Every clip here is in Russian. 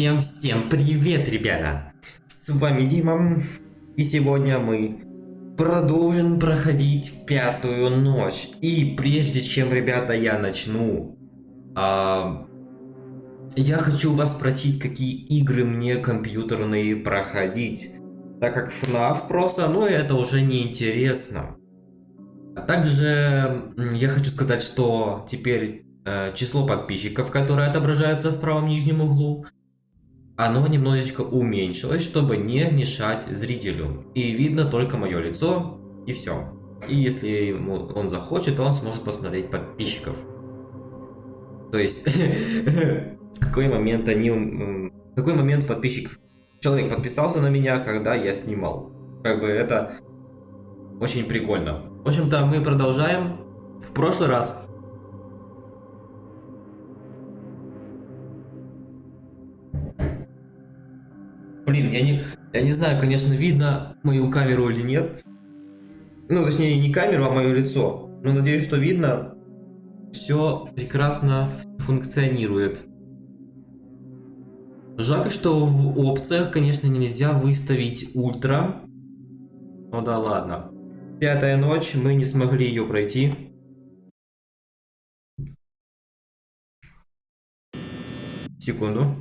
Всем-всем привет, ребята! С вами Дима, и сегодня мы продолжим проходить пятую ночь. И прежде чем, ребята, я начну, а, я хочу вас спросить, какие игры мне компьютерные проходить. Так как FNAF просто, ну это уже не интересно. А также я хочу сказать, что теперь э, число подписчиков, которое отображается в правом нижнем углу, оно немножечко уменьшилось, чтобы не мешать зрителю. И видно только мое лицо, и все. И если ему он захочет, то он сможет посмотреть подписчиков. То есть, в какой момент они... В какой момент подписчик... Человек подписался на меня, когда я снимал. Как бы это очень прикольно. В общем-то, мы продолжаем. В прошлый раз Блин, я не, я не знаю, конечно, видно мою камеру или нет. Ну, точнее, не камеру, а мое лицо. Но надеюсь, что видно. Все прекрасно функционирует. Жалко, что в опциях, конечно, нельзя выставить ультра. Ну да ладно. Пятая ночь, мы не смогли ее пройти. Секунду.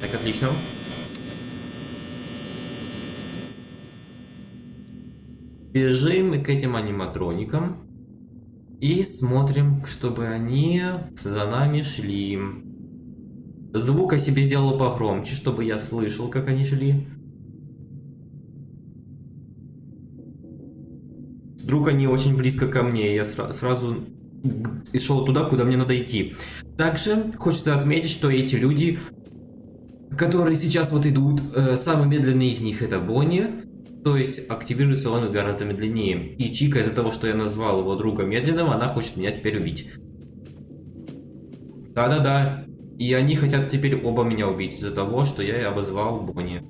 Так, отлично. Бежим к этим аниматроникам. И смотрим, чтобы они за нами шли. Звук о себе сделал погромче, чтобы я слышал, как они шли. Вдруг они очень близко ко мне, я сра сразу шел туда, куда мне надо идти. Также хочется отметить, что эти люди которые сейчас вот идут, э, самый медленный из них это Бонни, то есть активируется он гораздо медленнее. И Чика из-за того, что я назвал его друга медленным, она хочет меня теперь убить. Да-да-да. И они хотят теперь оба меня убить из-за того, что я обозвал Бонни.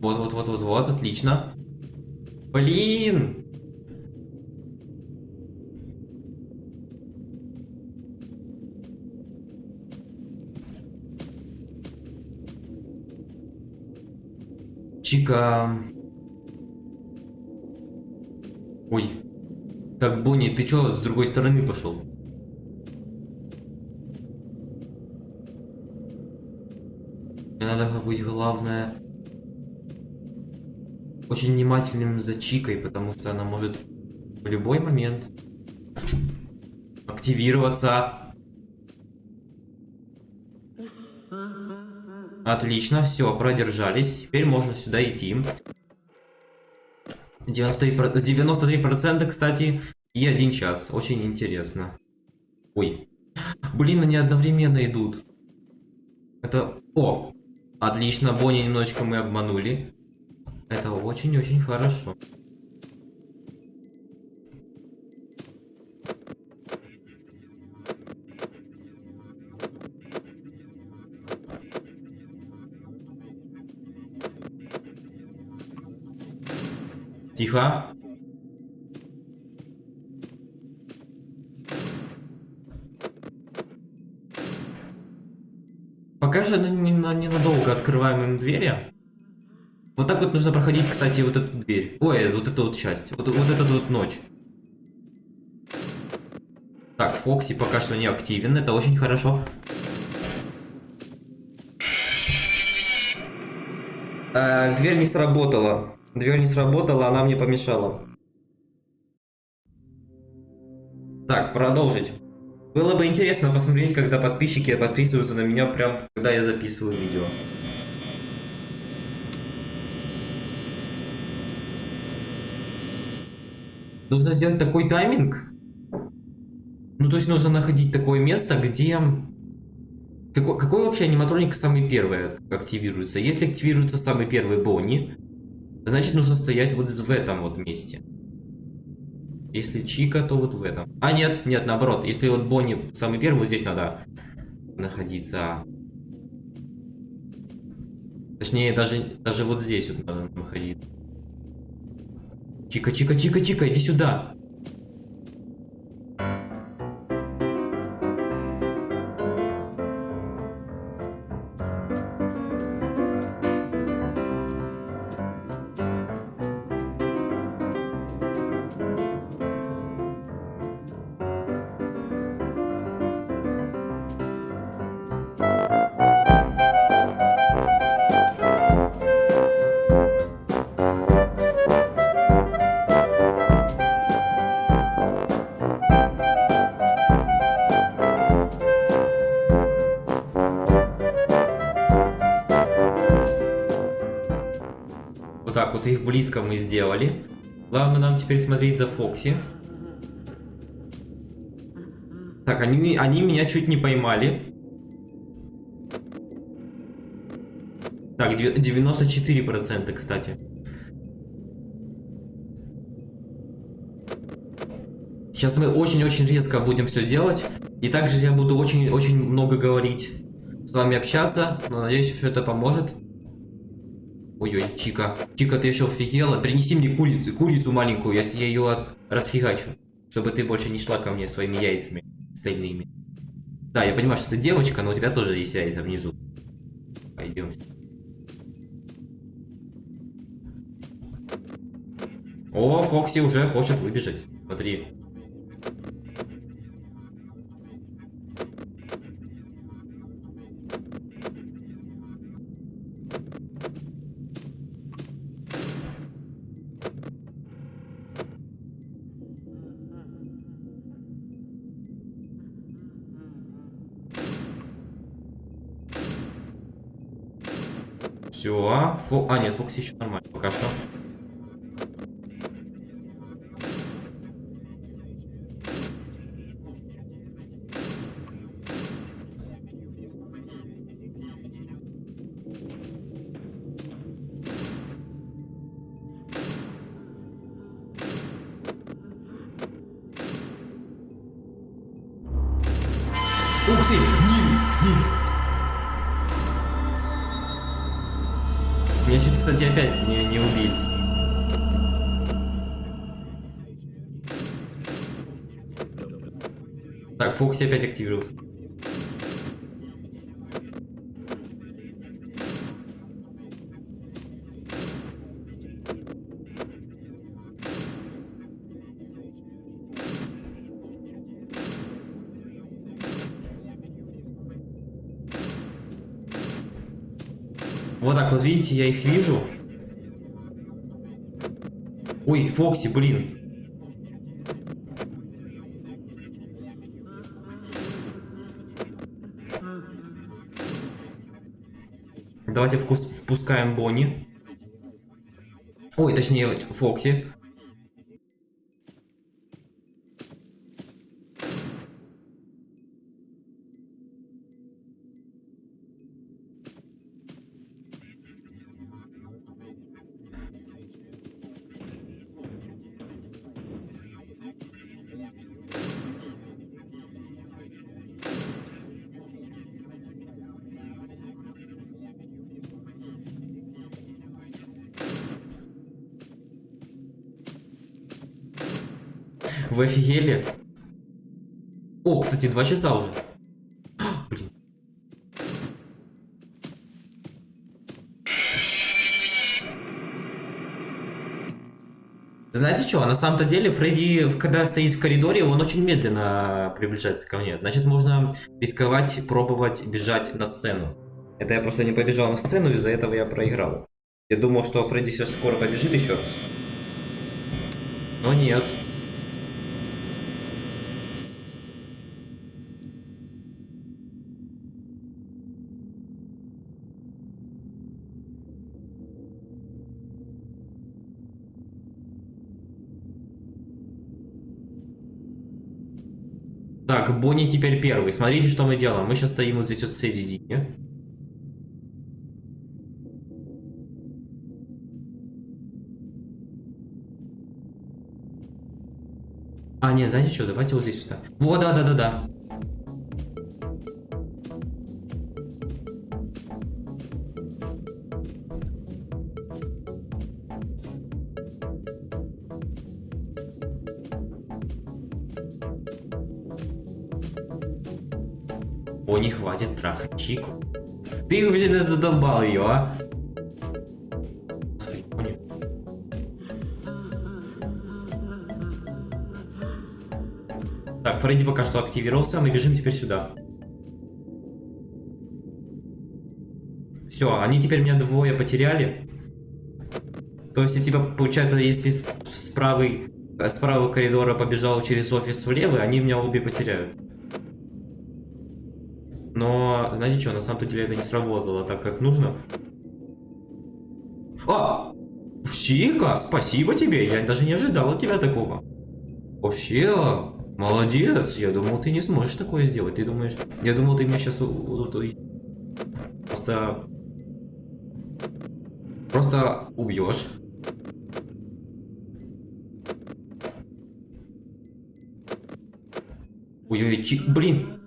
Вот, вот, вот, вот, вот, отлично. Блин! Чика. Ой. Так, Бонни, ты чё с другой стороны пошел? Мне надо быть главное очень внимательным за Чикой, потому что она может в любой момент активироваться. Отлично, все, продержались. Теперь можно сюда идти. 93%, 93% кстати, и один час. Очень интересно. Ой. Блин, они одновременно идут. Это... О! Отлично, Бонни немножечко мы обманули. Это очень-очень хорошо. Тихо. Пока же ненадолго открываем им двери. Вот так вот нужно проходить, кстати, вот эту дверь. Ой, вот эту вот часть. Вот, вот эту вот ночь. Так, Фокси пока что не активен. Это очень хорошо. А, дверь не сработала. Дверь не сработала, она мне помешала. Так, продолжить. Было бы интересно посмотреть, когда подписчики подписываются на меня, прям когда я записываю видео. Нужно сделать такой тайминг. Ну, то есть нужно находить такое место, где... Какой, какой вообще аниматроник самый первый активируется? Если активируется самый первый Бонни, значит нужно стоять вот в этом вот месте. Если Чика, то вот в этом. А, нет, нет, наоборот. Если вот Бонни самый первый, вот здесь надо находиться. Точнее, даже, даже вот здесь вот надо находиться. Чика, Чика, Чика, Чика, иди сюда. Вот их близко мы сделали. Главное нам теперь смотреть за Фокси. Так, они, они меня чуть не поймали. Так, 94%, кстати. Сейчас мы очень-очень резко будем все делать. И также я буду очень-очень много говорить. С вами общаться. Но надеюсь, что это поможет. Ой-ой, Чика. Чика, ты еще офигела? Принеси мне курицу, курицу маленькую, я, я ее от... расфигачу. Чтобы ты больше не шла ко мне своими яйцами стальными. Да, я понимаю, что ты девочка, но у тебя тоже есть яйца внизу. Пойдем. О, Фокси уже хочет выбежать. Смотри. Все. Фо... А, нет, Фокси еще нормально пока что. Так, Фокси опять активировался. Вот так вот, видите, я их вижу. Ой, Фокси, блин. Давайте впускаем Бонни. Ой, точнее, Фокси. Офигели? О, кстати, два часа уже. Знаете что, на самом-то деле Фредди, когда стоит в коридоре, он очень медленно приближается ко мне. Значит, можно рисковать, пробовать бежать на сцену. Это я просто не побежал на сцену, из-за этого я проиграл. Я думал, что Фредди сейчас скоро побежит еще раз. Но нет. Так, Бонни теперь первый. Смотрите, что мы делаем. Мы сейчас стоим вот здесь вот в середине. А, нет, знаете что, давайте вот здесь вот так. Вот, да-да-да-да. Хватит трахать Чику. Ты, блин, задолбал ее, а? Так, Фредди пока что активировался, мы бежим теперь сюда. Все, они теперь меня двое потеряли. То есть, типа, получается, если с, с правой, с правого коридора побежал через офис в левый, они меня обе потеряют. Знаете что, на самом-то деле это не сработало так, как нужно. А! Чика, спасибо тебе, я даже не ожидал от тебя такого. Вообще, молодец, я думал, ты не сможешь такое сделать. Ты думаешь, я думал, ты меня сейчас просто... Просто убьешь. Ой-ой, чик, блин,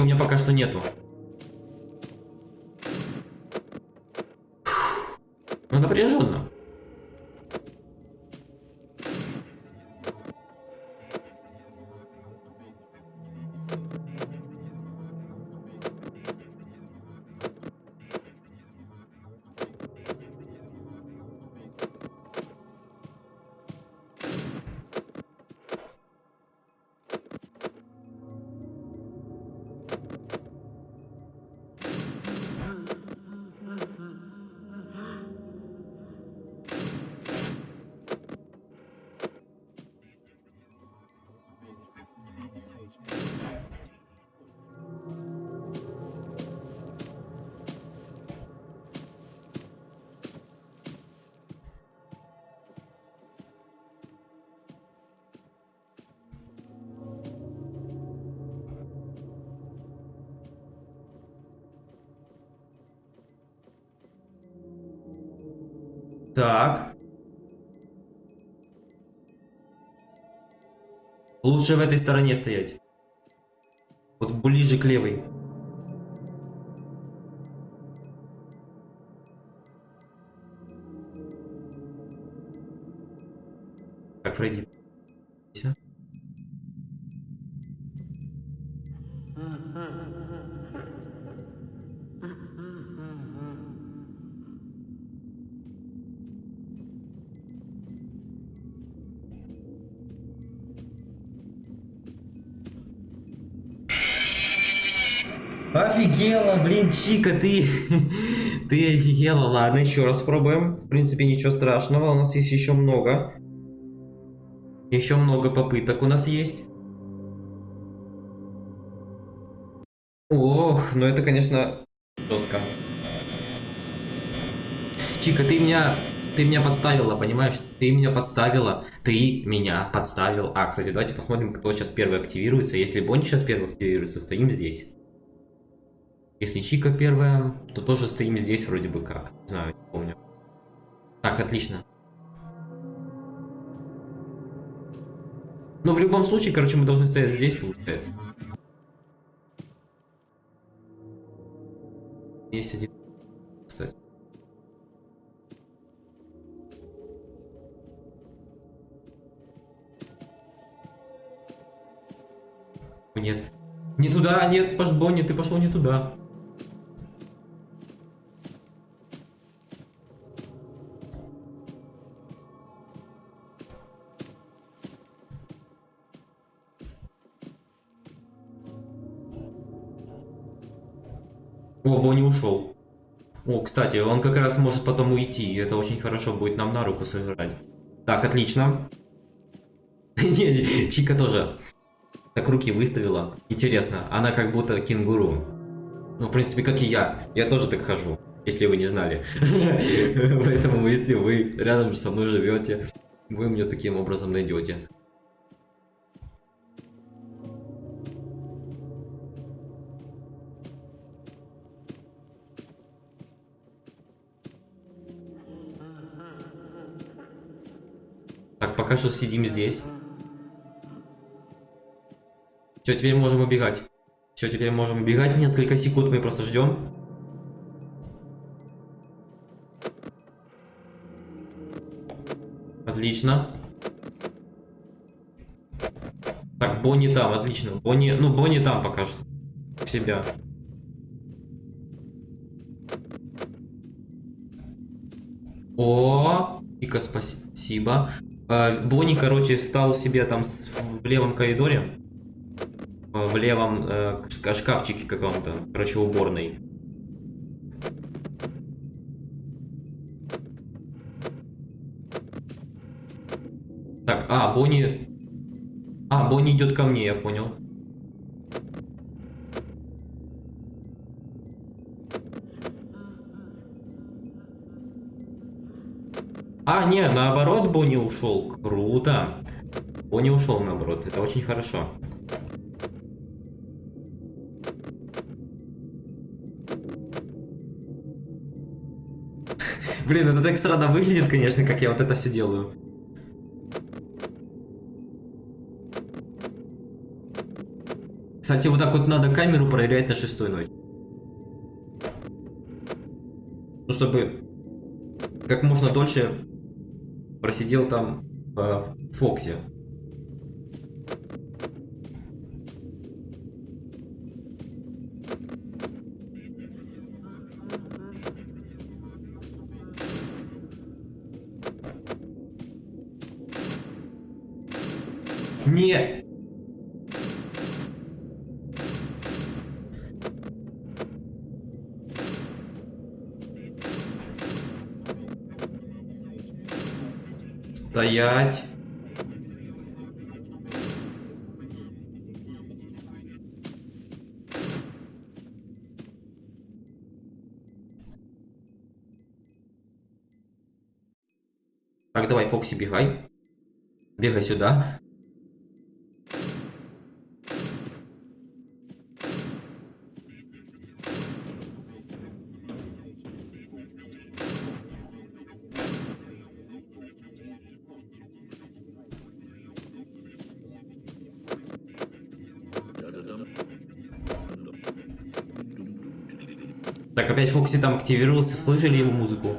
у меня пока что нету. Ну, напряженно. Так. Лучше в этой стороне стоять. Вот ближе к левой. Так, Фредди. Чика, ты... ты офигела. Ладно, еще раз пробуем. В принципе, ничего страшного. У нас есть еще много. Еще много попыток у нас есть. Ох, ну это, конечно, жестко. Чика, ты меня... Ты меня подставила, понимаешь? Ты меня подставила. Ты меня подставил. А, кстати, давайте посмотрим, кто сейчас первый активируется. Если Бонни сейчас первый активируется, стоим здесь. Если Чика первая, то тоже стоим здесь вроде бы как. Не знаю, не помню. Так, отлично. Но ну, в любом случае, короче, мы должны стоять здесь, получается. Есть один, кстати. Нет. Не туда, нет, Бонни, ты пошел не туда. О, Бонни ушел. О, кстати, он как раз может потом уйти, и это очень хорошо будет нам на руку сыграть. Так, отлично. Не, Чика тоже. Так руки выставила. Интересно, она как будто кенгуру. Ну, в принципе, как и я. Я тоже так хожу, если вы не знали. Поэтому, если вы рядом со мной живете, вы меня таким образом найдете. Пока что сидим здесь. Все, теперь можем убегать. Все, теперь можем убегать. Несколько секунд мы просто ждем. Отлично. Так, Бонни там, отлично. Бонни, ну, Бонни там пока что. У себя. О, Ика, спасибо. А, Бонни, короче, стал себе там в левом коридоре. В левом э, шкафчике каком-то. Короче, уборной. Так, а, Бонни... А, Бонни идет ко мне, я понял. А, не, наоборот, Бонни ушел. Круто. Бонни ушел, наоборот. Это очень хорошо. Блин, это так странно выглядит, конечно, как я вот это все делаю. Кстати, вот так вот надо камеру проверять на шестой ночь. Ну, чтобы как можно дольше просидел там э, в Фоксе. Не. Стоять. Так, давай, Фокси, бегай. Бегай сюда. Опять Фокси там активировался. Слышали его музыку?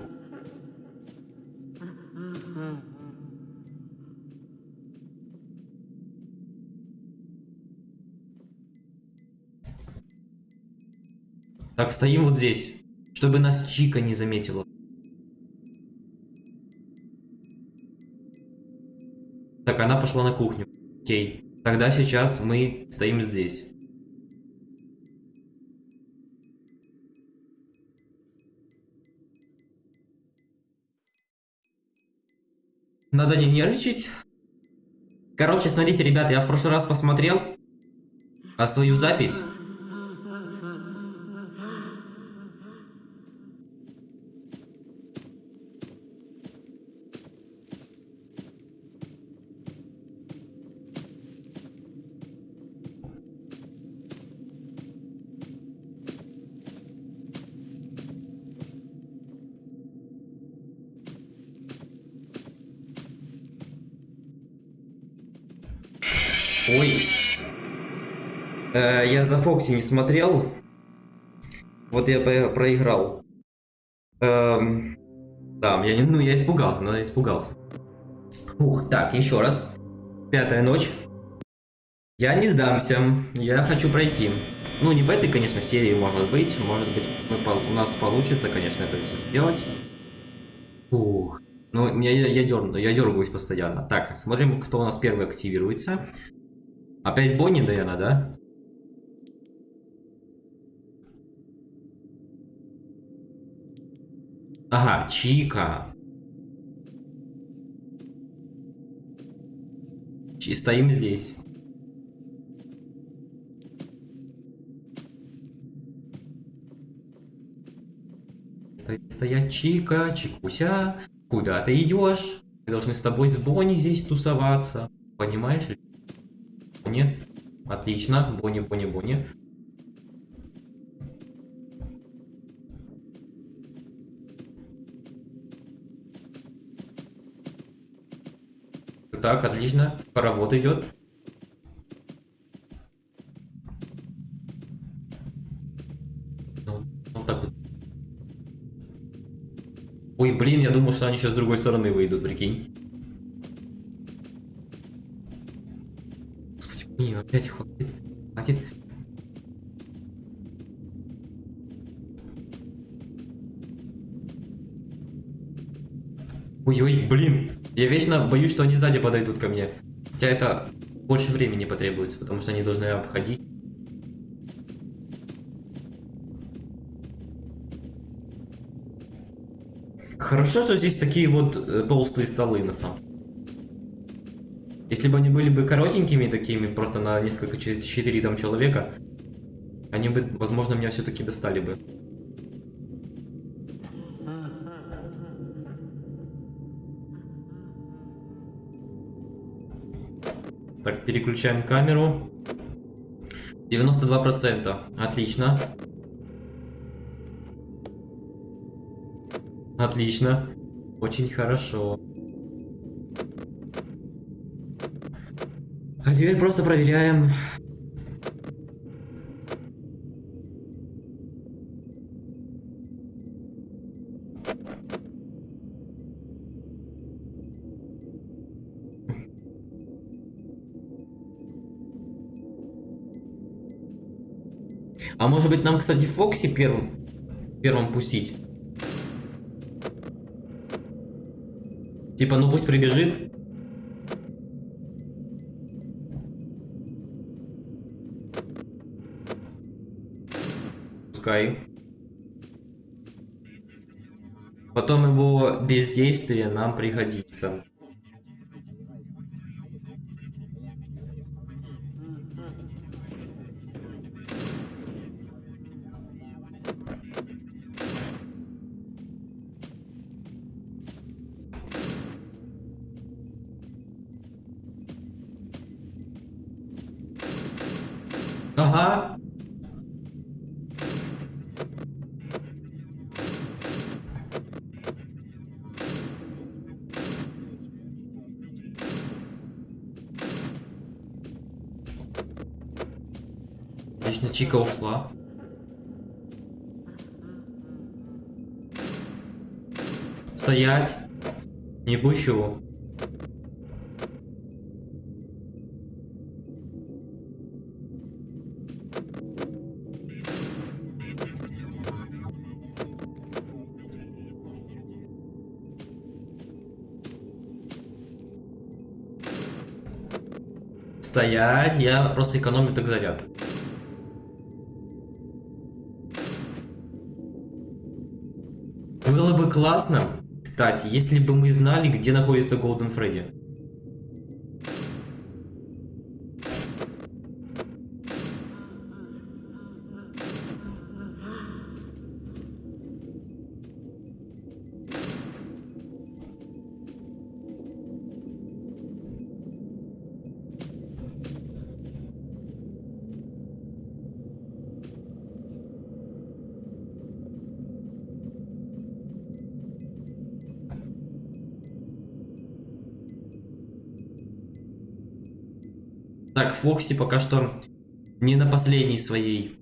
Так, стоим вот здесь, чтобы нас Чика не заметила. Так, она пошла на кухню. Окей. Тогда сейчас мы стоим здесь. Надо не нервничать. Короче, смотрите, ребята, я в прошлый раз посмотрел а свою запись. Фокси не смотрел. Вот я проиграл. Эм, да, я, ну, я испугался, но я испугался. Ух, так, еще раз. Пятая ночь. Я не сдамся. Я хочу пройти. Ну, не в этой, конечно, серии, может быть. Может быть, мы, у нас получится, конечно, это все сделать. Ух. Ну, я, я, я, дерну, я дергаюсь постоянно. Так, смотрим, кто у нас первый активируется. Опять Бонни, наверное, да? Ага, Чика. Ч- Стоим здесь. Сто- Стоять, Чика, Чикуся. Куда ты идешь? Мы должны с тобой с Бонни здесь тусоваться. Понимаешь? Бонни. Отлично. Бонни, Бонни, Бонни. Так, отлично. Хоровод идет. Ну, вот так вот. Ой, блин, я думал, что они сейчас с другой стороны выйдут, прикинь. Господи, блин, опять хватит. Хватит. Ой-ой, блин. Я вечно боюсь, что они сзади подойдут ко мне. Хотя это больше времени потребуется, потому что они должны обходить. Хорошо, что здесь такие вот э, толстые столы на самом Если бы они были бы коротенькими такими, просто на несколько, че- четыре там человека, они бы, возможно, меня все-таки достали бы. Переключаем камеру. 92%. Отлично. Отлично. Очень хорошо. А теперь просто проверяем. А может быть нам, кстати, Фокси первым, первым пустить? Типа, ну пусть прибежит. Пускай. Потом его бездействие нам пригодится. Чика ушла. Стоять. Не пущу. Стоять, я просто экономлю так заряд. Классно, кстати, если бы мы знали, где находится Голден Фредди. Фокси пока что не на последней своей.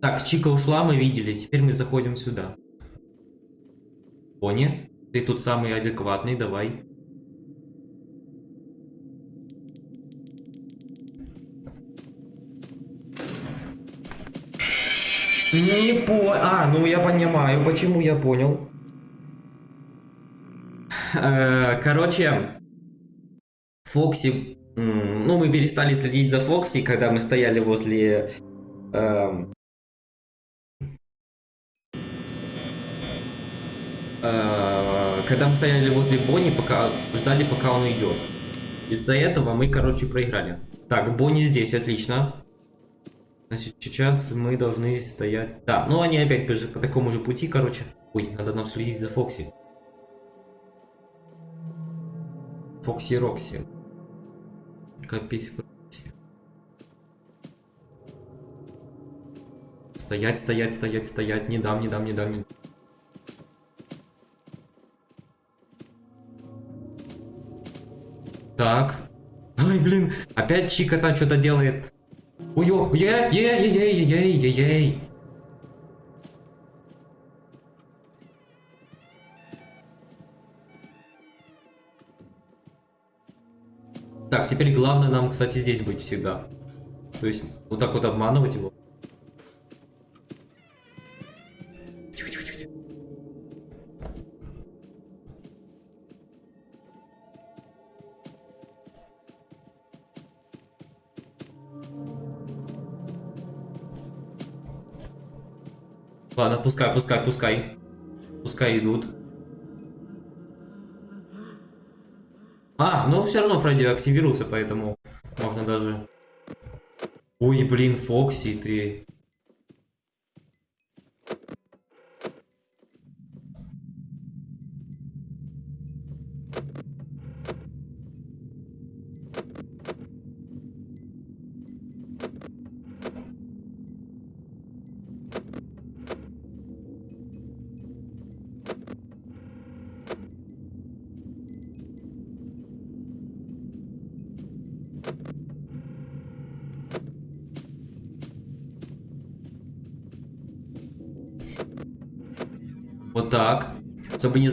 Так, Чика ушла, мы видели. Теперь мы заходим сюда. Пони, ты тут самый адекватный, давай. Не по... А, ну я понимаю, почему я понял. Э, Короче, Фокси... Ну, мы перестали следить за Фокси, когда мы стояли возле... эм, э, Когда мы стояли возле Бонни, пока ждали, пока он уйдет. Из-за этого мы, короче, проиграли. Так, Бонни здесь, отлично. Значит, сейчас мы должны стоять... Да, ну они опять по, такому же пути, короче. Ой, надо нам следить за Фокси. Фокси Рокси. Капись Фокси. Стоять, стоять, стоять, стоять. Не дам, не дам, не дам, не. Так. Ай, блин, опять Чика там что-то делает. Ой-ой, ей, ей, ей, ей, ей, ей. Так, теперь главное нам, кстати, здесь быть всегда. То есть, вот так вот обманывать его. Ладно, пускай, пускай, пускай. Пускай идут. А, ну все равно Фредди активировался, поэтому можно даже... Ой, блин, Фокси, ты...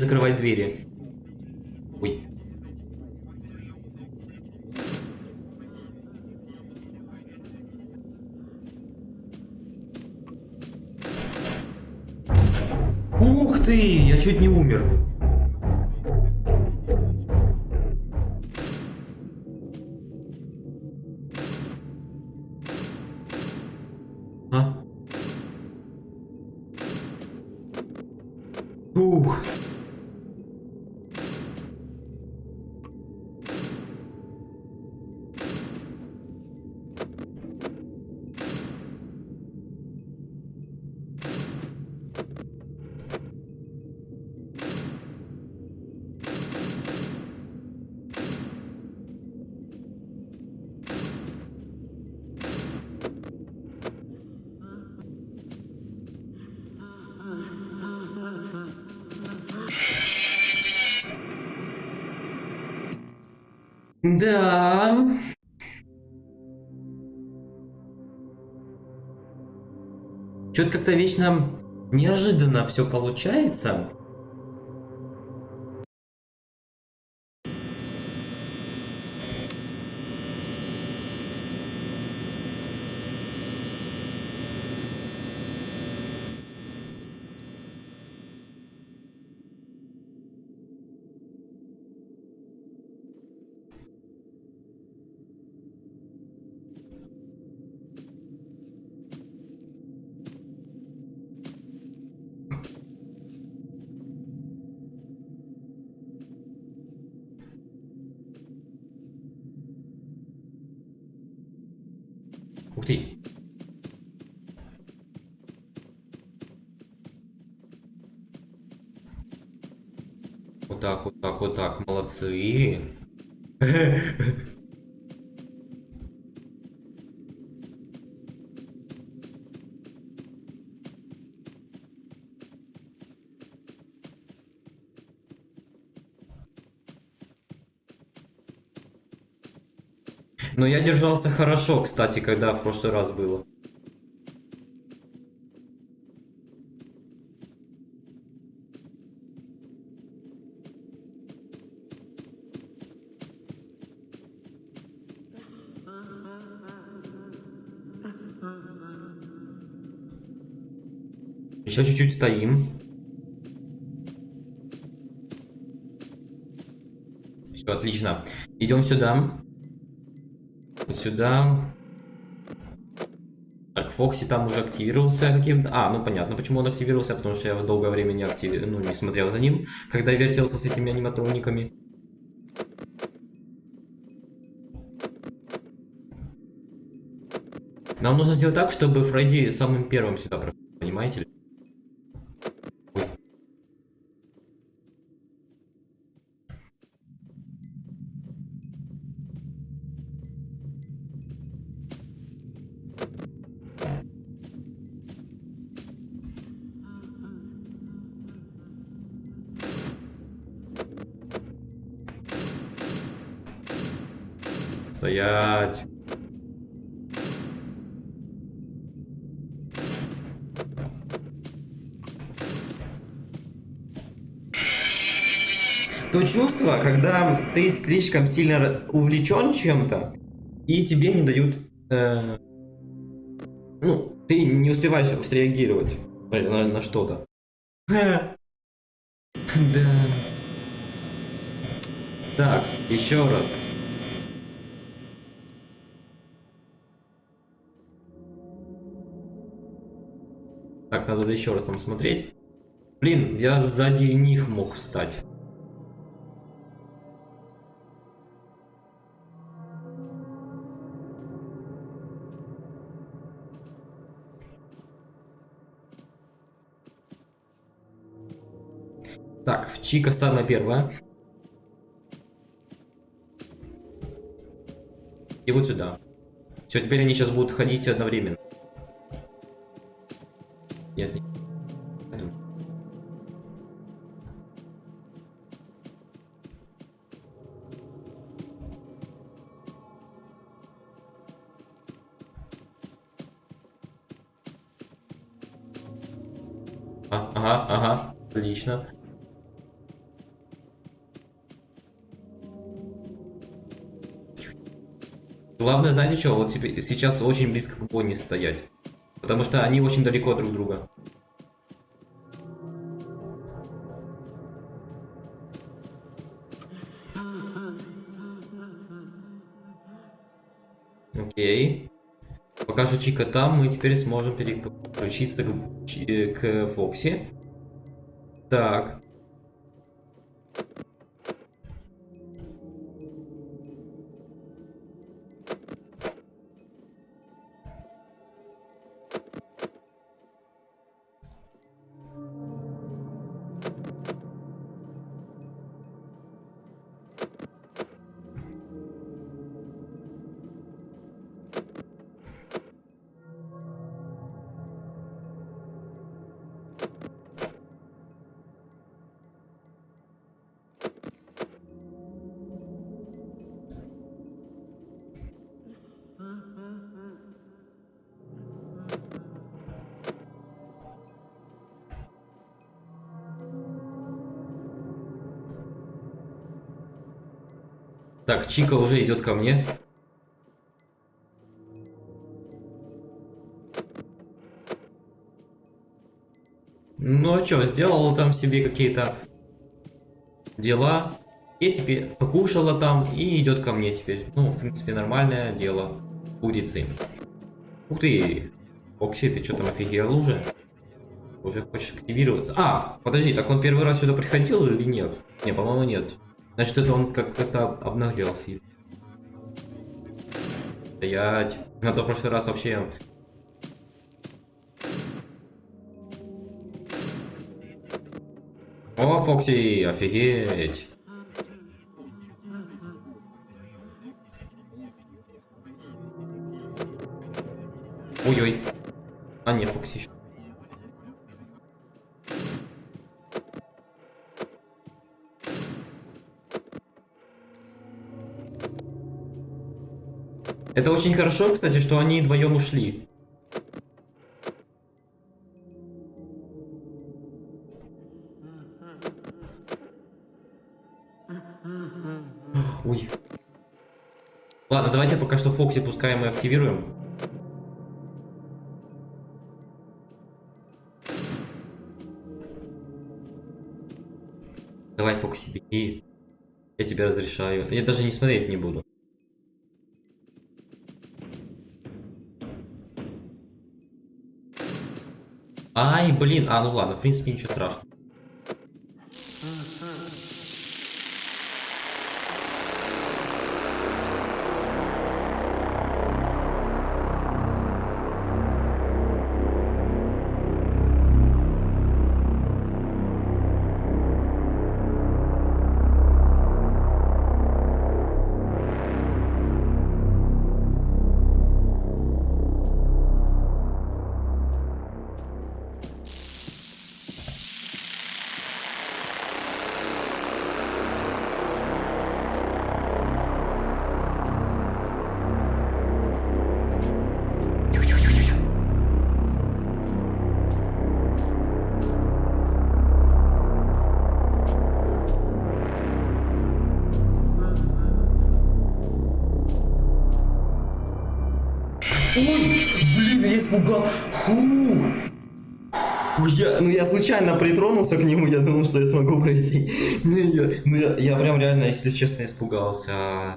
закрывать двери. Ой. Ух ты! Я чуть не умер. Что-то как-то вечно неожиданно все получается. Ух ты. Вот так, вот так, молодцы. Но я держался хорошо, кстати, когда в прошлый раз было. Еще чуть-чуть стоим. Все, отлично. Идем сюда. Сюда. Так, Фокси там уже активировался каким-то... А, ну понятно, почему он активировался, потому что я в долгое время не активировал, ну, не смотрел за ним, когда вертелся с этими аниматрониками. Нам нужно сделать так, чтобы Фредди самым первым сюда прошел, понимаете? Чувство, когда ты слишком сильно увлечен чем-то, и тебе не дают... э, ну, ты не успеваешь среагировать на, на- на что-то. Да. Так, еще раз. Так, надо еще раз там смотреть. Блин, я сзади них мог встать. Так, Чика самая первая. И вот сюда. Все, теперь они сейчас будут ходить одновременно. Нет, нет. А, ага, ага, отлично. Главное, знаете что, вот теперь, сейчас очень близко к Бонни стоять. Потому что они очень далеко друг друга. Окей. Пока что Чика там, мы теперь сможем переключиться к, к Фокси. Так. Так, Чика уже идет ко мне. Ну а что, сделала там себе какие-то дела. И теперь покушала там и идет ко мне теперь. Ну, в принципе, нормальное дело. Курицы. Ух ты! Окси, ты что там офигел уже? Уже хочешь активироваться? А, подожди, так он первый раз сюда приходил или нет? Не, по-моему, нет. Значит, это он как- как-то обнаглелся. Стоять. На то прошлый раз вообще... О, Фокси, офигеть. Ой-ой. А, не, Фокси еще. Это очень хорошо, кстати, что они вдвоем ушли. Ой. Ладно, давайте пока что Фокси пускаем и активируем. Давай, Фокси, беги. Я тебе разрешаю. Я даже не смотреть не буду. Ай, блин. А, ну ладно, в принципе, ничего страшного. Я, прям реально, если честно, испугался.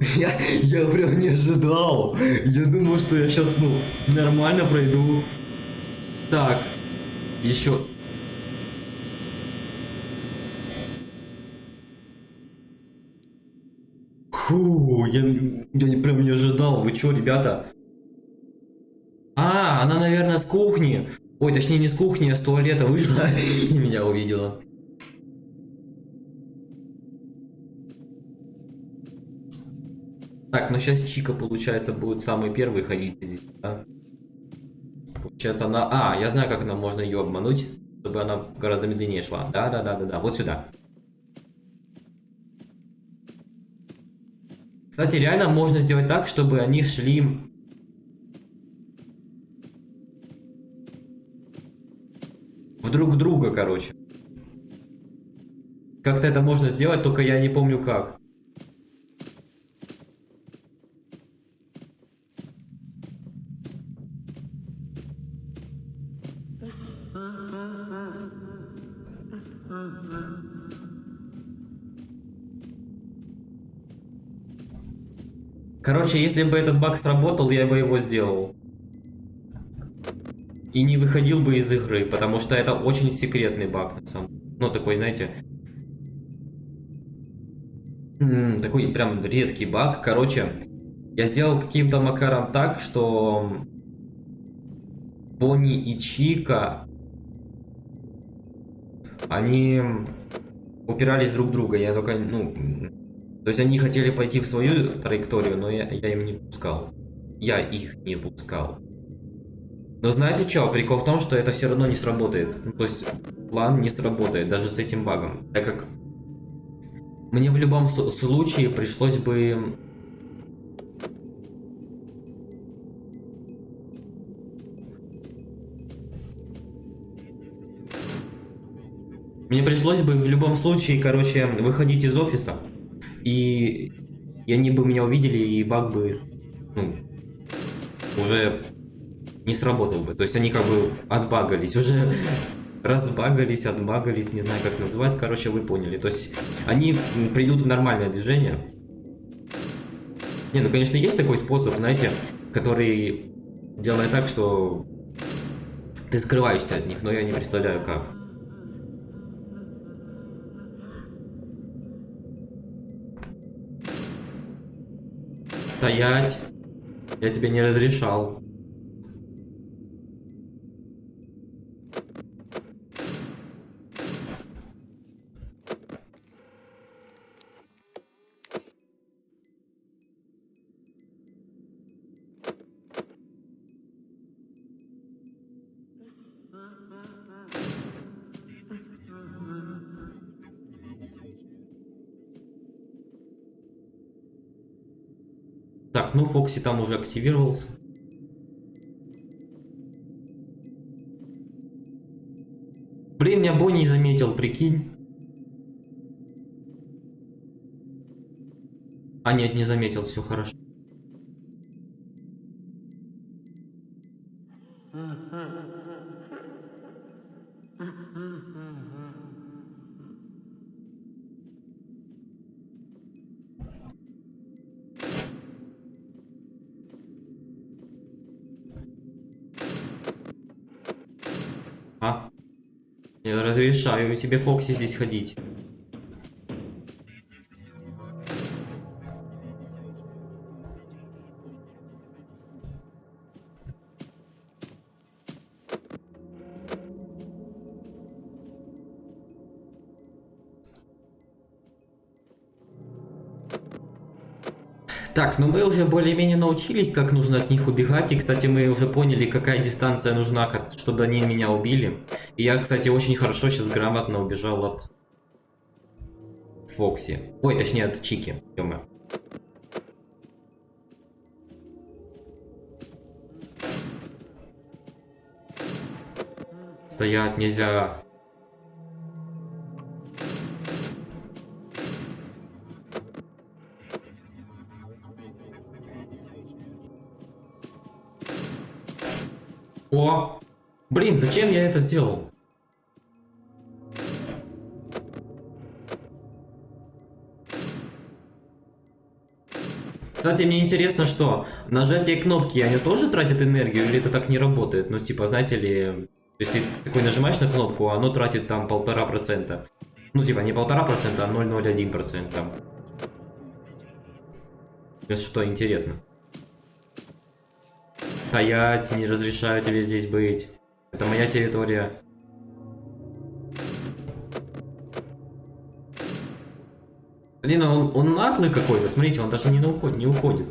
Я, я прям не ожидал. Я думал, что я сейчас, ну, нормально пройду. Так, еще. Фу, я, я прям не ожидал. Вы чё, ребята? А, она, наверное, с кухни. Ой, точнее, не с кухни, а с туалета вышла и меня увидела. Так, ну сейчас Чика, получается, будет самый первый ходить здесь, да? Получается, она... А, я знаю, как она можно ее обмануть, чтобы она гораздо медленнее шла. Да-да-да-да-да, вот сюда. Кстати, реально можно сделать так, чтобы они шли... друг друга, короче. Как-то это можно сделать, только я не помню как. Короче, если бы этот баг сработал, я бы его сделал. И не выходил бы из игры, потому что это очень секретный баг, на самом Ну, такой, знаете... Такой прям редкий баг. Короче, я сделал каким-то макаром так, что... Бонни и Чика... Они упирались друг в друга. Я только, ну... То есть они хотели пойти в свою траекторию, но я, я им не пускал. Я их не пускал. Но знаете что? Прикол в том, что это все равно не сработает. Ну, то есть план не сработает даже с этим багом. Так как мне в любом случае пришлось бы... Мне пришлось бы в любом случае, короче, выходить из офиса. И... И они бы меня увидели, и баг бы... Ну, уже не сработал бы. То есть они как бы отбагались, уже разбагались, отбагались, не знаю как назвать, короче, вы поняли. То есть они придут в нормальное движение. Не, ну конечно есть такой способ, знаете, который делает так, что ты скрываешься от них, но я не представляю как. Стоять. Я тебе не разрешал. Фокси там уже активировался. Блин, меня Бонни заметил, прикинь. А, нет, не заметил, все хорошо. Разрешаю тебе, Фокси, здесь ходить. Так, ну мы уже более-менее научились, как нужно от них убегать. И, кстати, мы уже поняли, какая дистанция нужна, чтобы они меня убили. Я, кстати, очень хорошо сейчас грамотно убежал от Фокси. Ой, точнее, от Чики. ё Стоять нельзя. Блин, зачем я это сделал? Кстати, мне интересно, что нажатие кнопки, они тоже тратят энергию, или это так не работает? Ну, типа, знаете ли, если такой нажимаешь на кнопку, оно тратит там полтора процента. Ну, типа, не полтора процента, а 0,01 процента. Это что, интересно? Стоять, не разрешаю тебе здесь быть. Это моя территория. Блин, а он, он наглый какой-то, смотрите, он даже не, уходит, не уходит.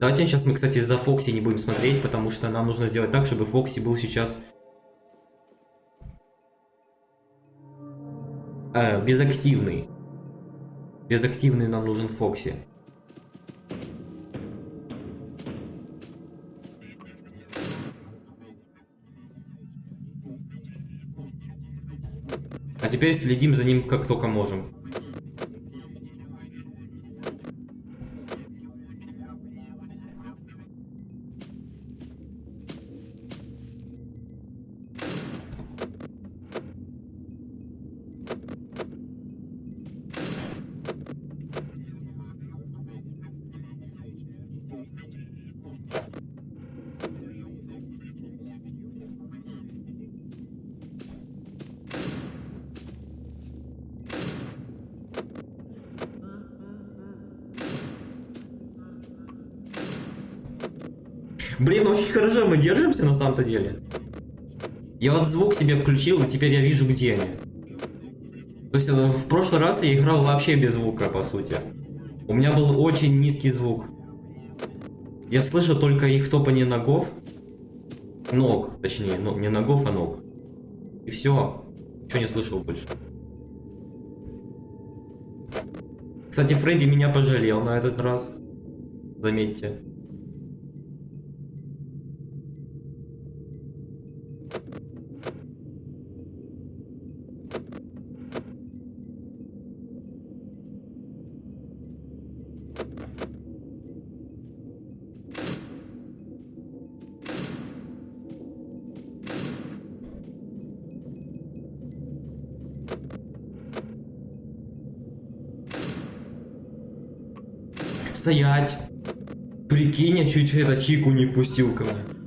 Давайте сейчас мы, кстати, за Фокси не будем смотреть, потому что нам нужно сделать так, чтобы Фокси был сейчас... Э, безактивный. Безактивный нам нужен Фокси. Теперь следим за ним как только можем. Самом-то деле. Я вот звук себе включил, и теперь я вижу, где они. То есть э, в прошлый раз я играл вообще без звука, по сути. У меня был очень низкий звук. Я слышу только их топание ногов. Ног, точнее, ну, не ногов, а ног. И все. Ничего не слышал больше. Кстати, Фредди меня пожалел на этот раз. Заметьте. Стоять. Прикинь, я чуть это Чику не впустил ко мне.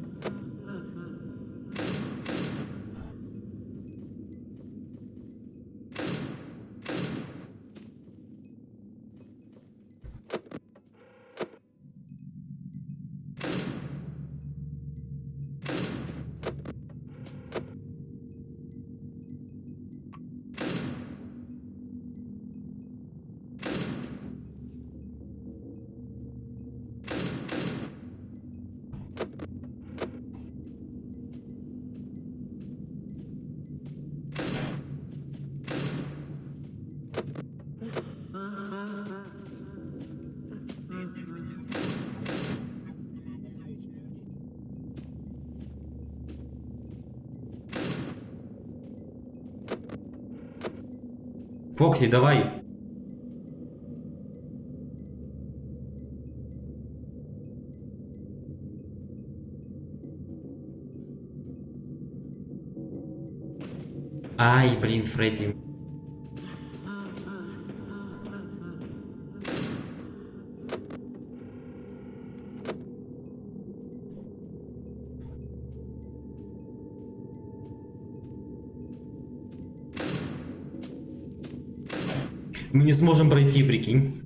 Фокси, давай. Ай, блин, Фредди. Мы не сможем пройти, прикинь.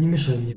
Не мешай мне.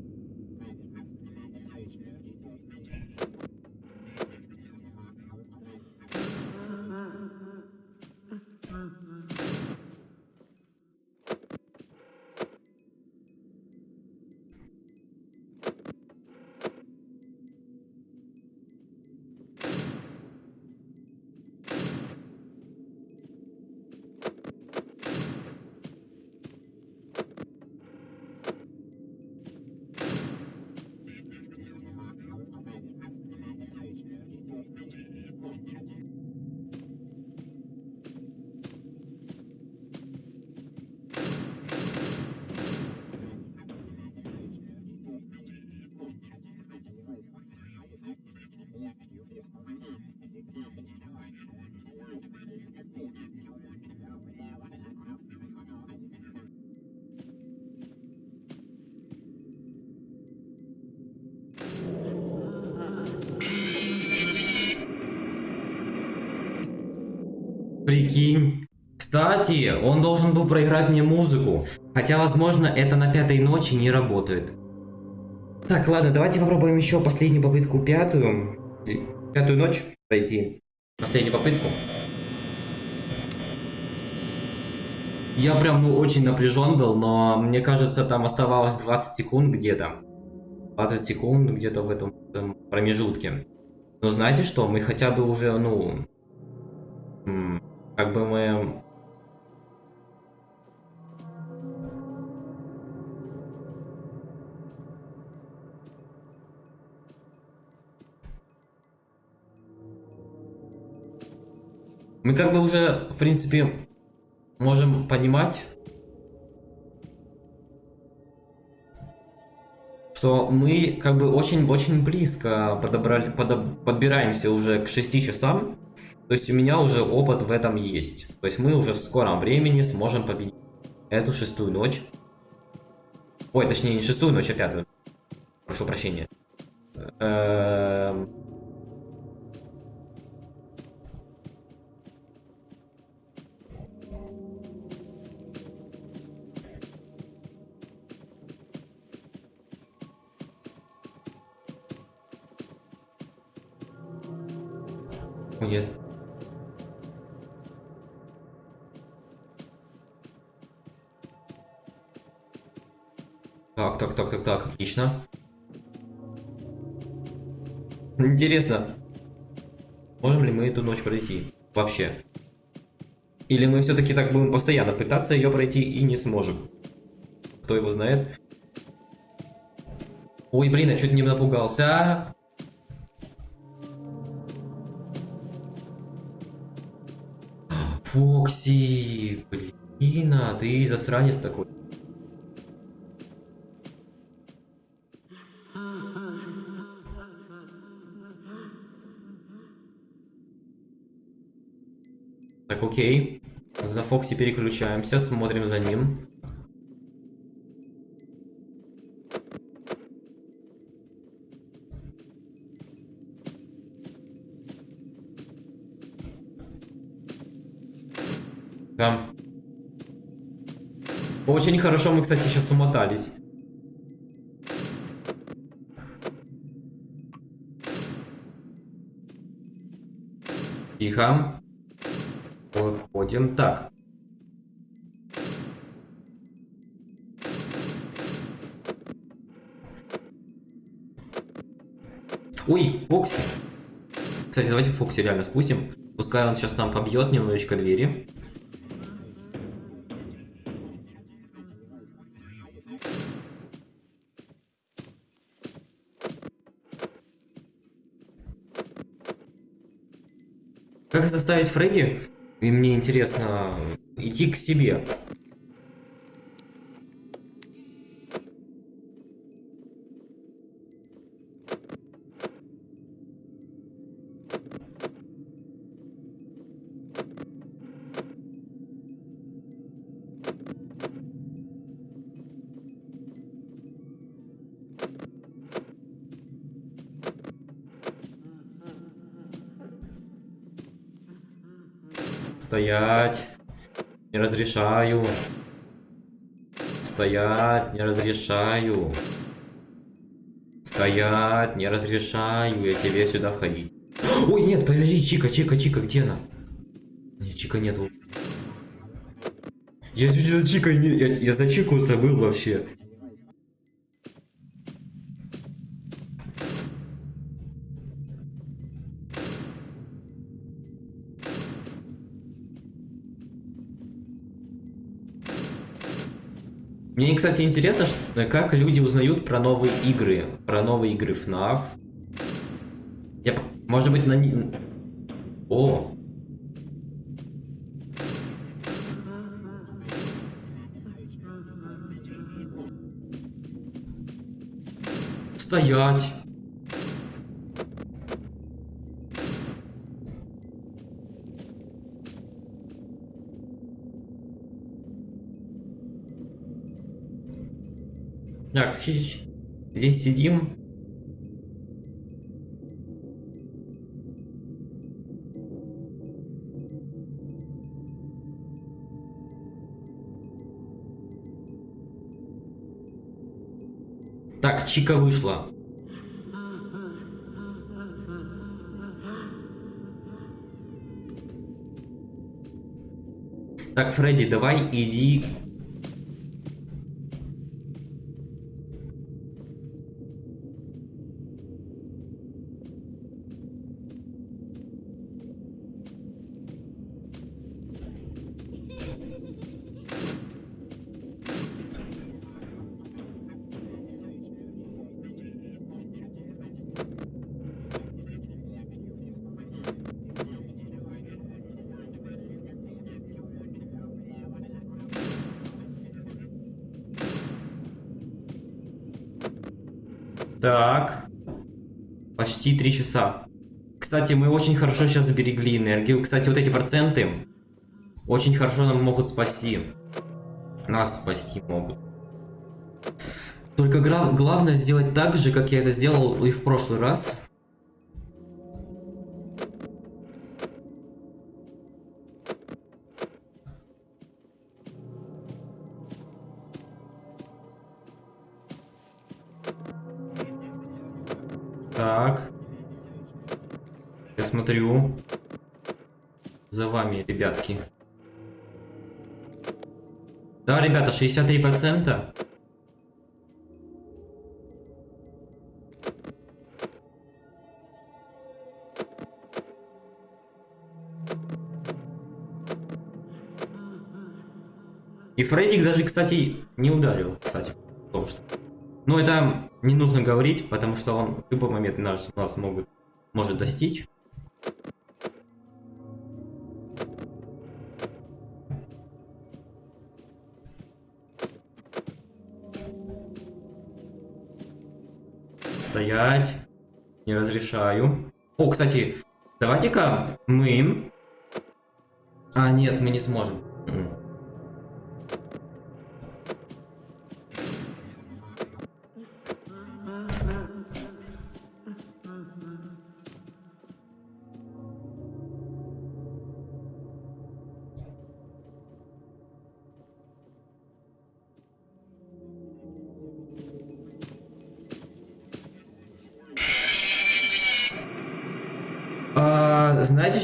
Прикинь. Кстати, он должен был проиграть мне музыку. Хотя, возможно, это на пятой ночи не работает. Так, ладно, давайте попробуем еще последнюю попытку, пятую. Пятую ночь пройти. Последнюю попытку. Я прям ну, очень напряжен был, но мне кажется, там оставалось 20 секунд где-то. 20 секунд где-то в этом, в этом промежутке. Но знаете что, мы хотя бы уже, ну, как бы мы... Мы как бы уже, в принципе, можем понимать, что мы как бы очень-очень близко подобрали, подоб, подбираемся уже к 6 часам. То есть у меня уже опыт в этом есть. То есть мы уже в скором времени сможем победить эту шестую ночь. Ой, точнее не шестую ночь, а пятую. Прошу прощения. Эм... Нет. Так, отлично. Интересно, можем ли мы эту ночь пройти? Вообще. Или мы все-таки так будем постоянно пытаться ее пройти и не сможем? Кто его знает? Ой, блин, я чуть не напугался. Фокси, блин, а ты засранец такой. Окей. За Фокси переключаемся, смотрим за ним. Да. Очень хорошо мы, кстати, сейчас умотались. Тихо. Выходим. Так. Ой, Фокси. Кстати, давайте Фокси реально спустим. Пускай он сейчас нам побьет немножечко двери. Как заставить Фредди, и мне интересно, идти к себе? Стоять. Не разрешаю. Стоять, не разрешаю. Стоять, не разрешаю я тебе сюда входить. Ой, нет, подожди, Чика, Чика, Чика, где она? Нет, Чика нету. Я чуть за Чикой. Я, я за Чику забыл вообще. Мне, кстати, интересно, что, как люди узнают про новые игры. Про новые игры FNAF. Я, может быть, на... О! Стоять! Здесь сидим. Так, Чика вышла. Так, Фредди, давай иди Так. Почти три часа. Кстати, мы очень хорошо сейчас сберегли энергию. Кстати, вот эти проценты очень хорошо нам могут спасти. Нас спасти могут. Только главное сделать так же, как я это сделал и в прошлый раз. Так. Я смотрю. За вами, ребятки. Да, ребята, 63%. И Фреддик даже, кстати, не ударил, кстати, в том, что... Но это не нужно говорить, потому что он в любой момент нас, нас могут, может достичь. Стоять. Не разрешаю. О, кстати, давайте-ка мы... А, нет, мы не сможем.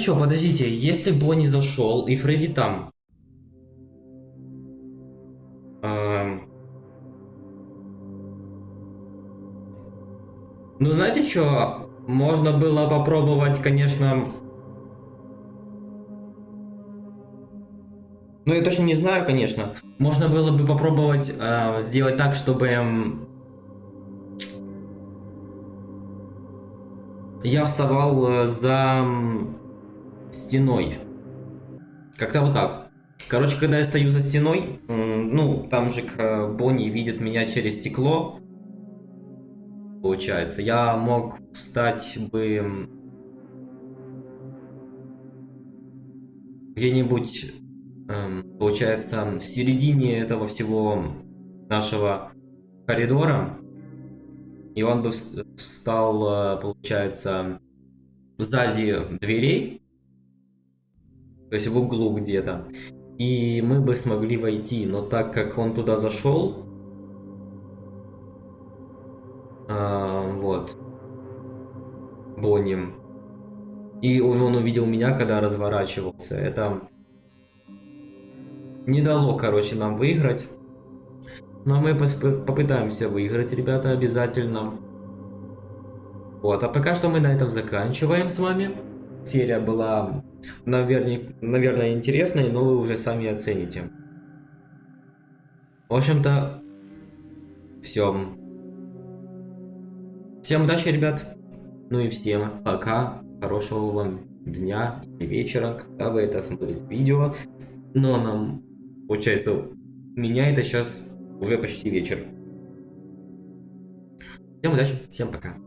А, что, подождите, если Бонни зашел и Фредди там. Ам. Ну знаете что, можно было попробовать, конечно. Ну я точно не знаю, конечно. Можно было бы попробовать а, сделать так, чтобы я вставал э, за стеной. Как-то вот так. Короче, когда я стою за стеной, ну, там же Бонни видит меня через стекло. Получается, я мог встать бы где-нибудь, эм, получается, в середине этого всего нашего коридора. И он бы вс- встал, э, получается, сзади дверей, то есть в углу где-то. И мы бы смогли войти, но так как он туда зашел, а, вот, Бонни, и он увидел меня, когда разворачивался, это не дало, короче, нам выиграть. Но мы попытаемся выиграть, ребята, обязательно. Вот, а пока что мы на этом заканчиваем с вами. Серия была, наверное, наверное, интересной, но вы уже сами оцените. В общем-то, все. Всем удачи, ребят. Ну и всем пока. Хорошего вам дня и вечера, когда вы это смотрите видео. Но нам, получается, меня это сейчас уже почти вечер. Всем удачи, всем пока.